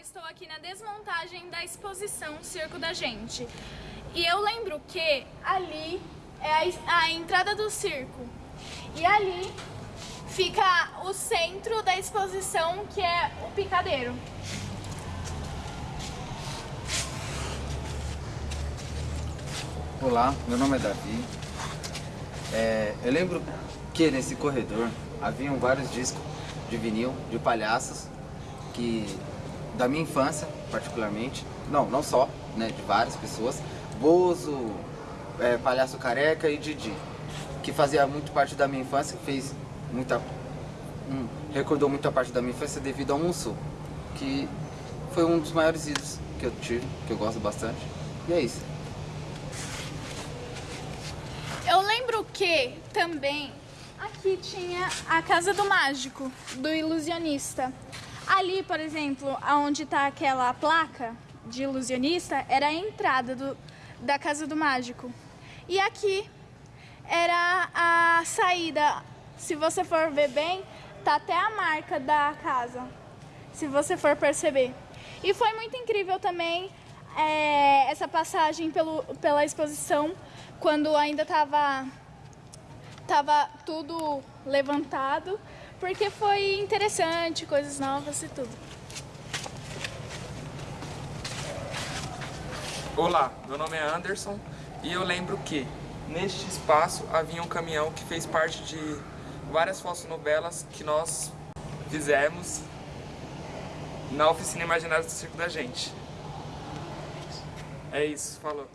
estou aqui na desmontagem da exposição Circo da Gente. E eu lembro que ali é a, entrada do circo. E ali fica o centro da exposição, que é o picadeiro. Olá, meu nome é Davi. É, eu lembro que nesse corredor haviam vários discos de vinil, de palhaços, que da minha infância, particularmente, não, não só, né, de várias pessoas, Bozo, é, Palhaço Careca e Didi, que fazia muito parte da minha infância, fez muita, hum, recordou muita parte da minha infância devido ao Mussu, que foi um dos maiores ídolos que eu tive, que eu gosto bastante, e é isso. Eu lembro que também aqui tinha a Casa do Mágico, do ilusionista. Ali, por exemplo, onde está aquela placa de ilusionista, era a entrada do, da Casa do Mágico. E aqui era a saída. Se você for ver bem, tá até a marca da casa, se você for perceber. E foi muito incrível também é, essa passagem pelo, pela exposição, quando ainda estava tava tudo levantado, porque foi interessante, coisas novas e tudo. Olá, meu nome é Anderson e eu lembro que neste espaço havia um caminhão que fez parte de várias fotonovelas que nós fizemos na oficina imaginária do circo da gente. É isso, falou.